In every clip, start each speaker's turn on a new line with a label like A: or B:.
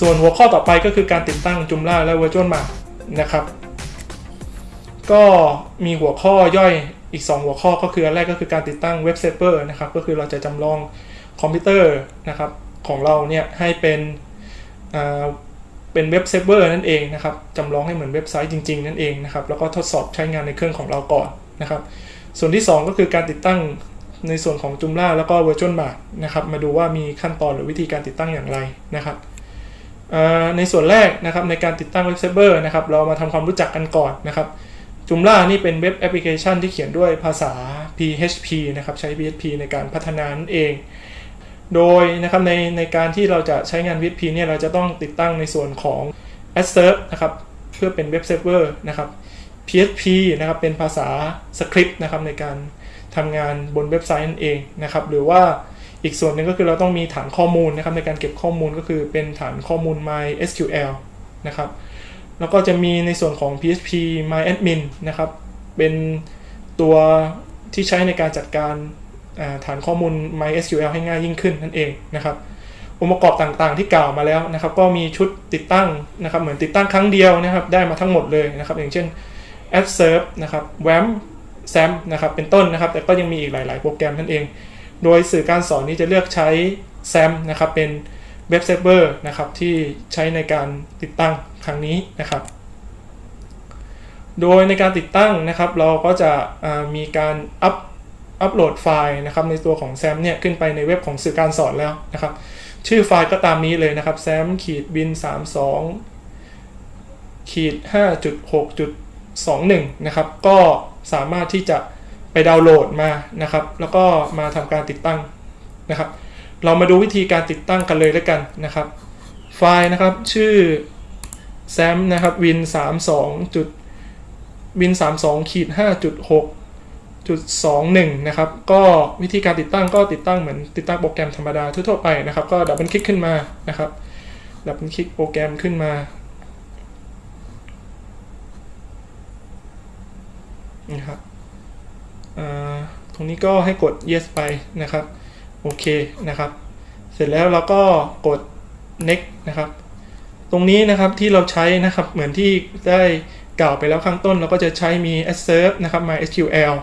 A: ส่วนหัวข้อต่อไปก็คือการติดตั้ง Joomla และ VirtueMart นะครับ ก็มีหัวข้อย่อยอีก 2 หัวข้อก็คืออันแรกก็คือการติดตั้งเว็บเซ v e r นะครับ ก็คือเราจะจำลองคอมพิวเตอร์นะครับของเราเนี่ยให้เป็นอ่าเป็นเว็บเซิร์ฟเวอร์นั่นเองนะครับจำลองให้เหมือนเว็บไซต์จริง ๆ นั่นเองนะครับ แล้วก็ทดสอบใช้งานในเครื่องของเราก่อนนะครับ ส่วนที่ 2 ก็คือการติดตั้งในส่วนของ Joomla แล้วก็ VirtueMart นะครับ มาดูว่ามีขั้นตอนหรือวิธีการติดตั้งอย่างไรนะครับ ในส่วนแรกนะครับในการติดตั้งเว็บเซิร์ฟเวอร์นะครับเรามาทำความรู้จักกันก่อนนะครับ Joomla นี่เป็นเว็บแอปพลิเคชันที่เขียนด้วยภาษา PHP นะครับใช้ PHP ในการพัฒนานั่นเอง โดยนะครับในในการที่เราจะใช้งาน PHP เนี่ยเราจะต้องติดตั้งในส่วนของ a d s e r v นะครับเพื่อเป็นเว็บเซิร์ฟเวอร์นะครับ PHP นะครับเป็นภาษาสคริปต์นะครับในการทำงานบนเว็บไซต์นั่นเองนะครับหรือว่า อีกส่วนหนึ่งก็คือเราต้องมีฐานข้อมูลนะครับในการเก็บข้อมูลก็คือเป็นฐานข้อมูล MySQL นะครับแล้วก็จะมีในส่วนของ PHP MyAdmin นะครับเป็นตัวที่ใช้ในการจัดการฐานข้อมูล MySQL ให้ง่ายยิ่งขึ้นนั่นเองนะครับองค์ประกอบต่างๆที่กล่าวมาแล้วนะครับก็มีชุดติดตั้งนะครับเหมือนติดตั้งครั้งเดียวนะครับได้มาทั้งหมดเลยนะครับอย่างเช่น a d s e r v นะครับ WAMP XAMPP นะครับเป็นต้นนะครับแต่ก็ยังมีอีกหลาย ๆ โปรแกรมนั่นเอง โดยสื่อการสอนนี้จะเลือกใช้ XAMPP นะครับเป็นเว็บเซิร์ฟเวอร์นะครับที่ใช้ในการติดตั้งครั้งนี้นะครับ โดยในการติดตั้งนะครับ เราก็จะมีการอัพอัปโหลดไฟล์นะครับในตัวของ XAMPP เนี่ยขึ้นไปในเว็บของสื่อการสอนแล้วนะครับ ชื่อไฟล์ก็ตามนี้เลยนะครับ xampp ขีด win 32ขีด5.6.21 นะครับ ก็สามารถที่จะ ไปดาวน์โหลดมานะครับ แล้วก็มาทำการติดตั้งนะครับ เรามาดูวิธีการติดตั้งกันเลยแล้วกันนะครับ ไฟล์นะครับชื่อ sam นะครับ win 32จุด win 32ขีด5.6จุด21นะครับ ก็วิธีการติดตั้งก็ติดตั้งเหมือนติดตั้งโปรแกรมธรรมดาทั่วไปนะครับ ก็ดับเบิลคลิกขึ้นมานะครับดับเบิลคลิกโปรแกรมขึ้นมานะครับ ตรงนี้ก็ให้กด yes ไปนะครับ โอเคนะครับ เสร็จแล้วเราก็กด next นะครับ ตรงนี้นะครับที่เราใช้นะครับเหมือนที่ได้กล่าวไปแล้วข้างต้น เราก็จะใช้มี assert นะครับ mysql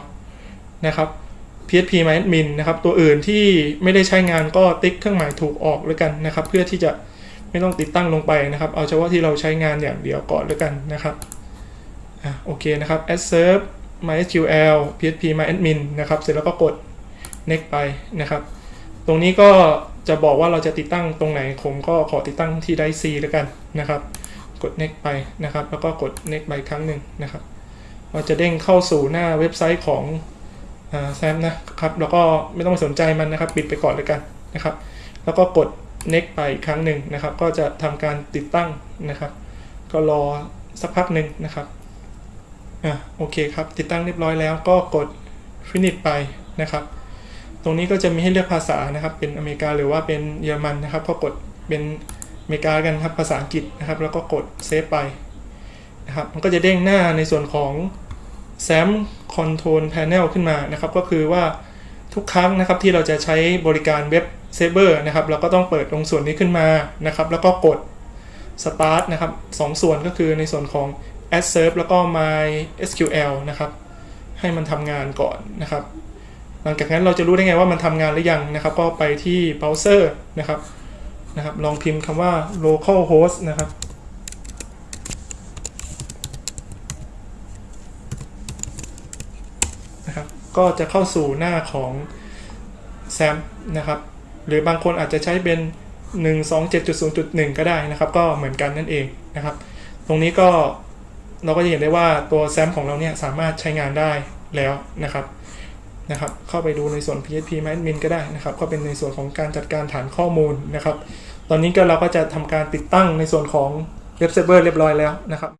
A: นะครับ php myadmin นะครับ ตัวอื่นที่ไม่ได้ใช้งานก็ติ๊กเครื่องหมายถูกออกแล้วกันนะครับ เพื่อที่จะไม่ต้องติดตั้งลงไปนะครับ เอาเฉพาะที่เราใช้งานอย่างเดียวก่อนแล้วกันนะครับ อะโอเคนะครับ assert mysql php myadmin นะครับ เสร็จแล้วก็กด next ไปนะครับ ตรงนี้ก็จะบอกว่าเราจะติดตั้งตรงไหน ผมก็ขอติดตั้งที่ไดซีแล้วกันนะครับ กด next ไปนะครับ แล้วก็กด next ไปครั้งหนึ่งนะครับเราจะเด้งเข้าสู่หน้าเว็บไซต์ของXAMPP นะครับ แล้วก็ไม่ต้องไปสนใจมันนะครับ ปิดไปก่อนเลยกันนะครับ แล้วก็กด next ไปอีกครั้งหนึ่งนะครับ ก็จะทำการติดตั้งนะครับ ก็รอสักพักหนึ่งนะครับ อะโอเคครับ ติดตั้งเรียบร้อยแล้วก็กด finish ไปนะครับ ตรงนี้ก็จะมีให้เลือกภาษานะครับ เป็นอเมริกาหรือว่าเป็นเยอรมันนะครับ ก็กดเป็นอเมริกากันครับภาษาอังกฤษนะครับ แล้วก็กด save ไปนะครับ มันก็จะเด้งหน้าในส่วนของ XAMPP Control Panel ขึ้นมานะครับ ก็คือว่าทุกครั้งนะครับที่เราจะใช้บริการเว็บเซิร์ฟเวอร์นะครับ เราก็ต้องเปิดตรงส่วนนี้ขึ้นมานะครับ แล้วก็กด Start นะครับสองส่วนก็คือในส่วนของ AppServ แล้วก็ MySQL นะครับ ให้มันทำงานก่อนนะครับ หลังจากนั้นเราจะรู้ได้ไงว่ามันทำงานหรือยังนะครับ ก็ไปที่เบราว์เซอร์นะครับนะครับ ลองพิมพ์คำว่า localhost นะครับนะครับ ก็จะเข้าสู่หน้าของ XAMPP นะครับ หรือบางคนอาจจะใช้เป็น 127.0.1 ก็ได้นะครับ ก็เหมือนกันนั่นเองนะครับ ตรงนี้ก็ เราก็จะเห็นได้ว่าตัว XAMPP ของเราเนี่ยสามารถใช้งานได้แล้วนะครับนะครับ เข้าไปดูในส่วน PHP m a d m i n ก็ได้นะครับ ก็เป็นในส่วนของการจัดการฐานข้อมูลนะครับ ตอนนี้ก็เราก็จะทำการติดตั้งในส่วนของเว็บเซิร์ฟเวอร์เรียบร้อยแล้วนะครับ